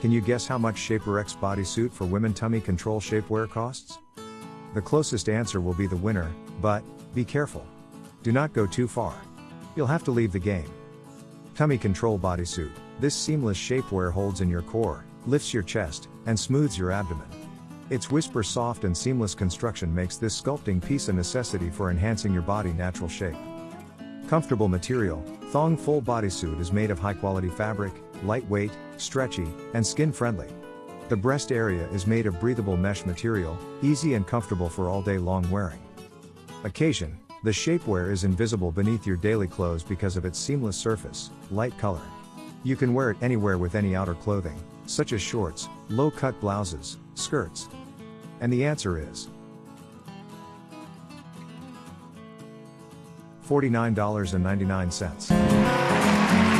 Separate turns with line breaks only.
Can you guess how much Shaper X bodysuit for women tummy control shapewear costs? The closest answer will be the winner, but, be careful. Do not go too far. You'll have to leave the game. Tummy Control Bodysuit. This seamless shapewear holds in your core, lifts your chest, and smooths your abdomen. Its whisper soft and seamless construction makes this sculpting piece a necessity for enhancing your body natural shape. Comfortable material, Thong Full Bodysuit is made of high quality fabric, lightweight, stretchy, and skin friendly. The breast area is made of breathable mesh material, easy and comfortable for all day long wearing. Occasion, the shapewear is invisible beneath your daily clothes because of its seamless surface, light color. You can wear it anywhere with any outer clothing, such as shorts, low cut blouses, skirts. And the answer is $49.99.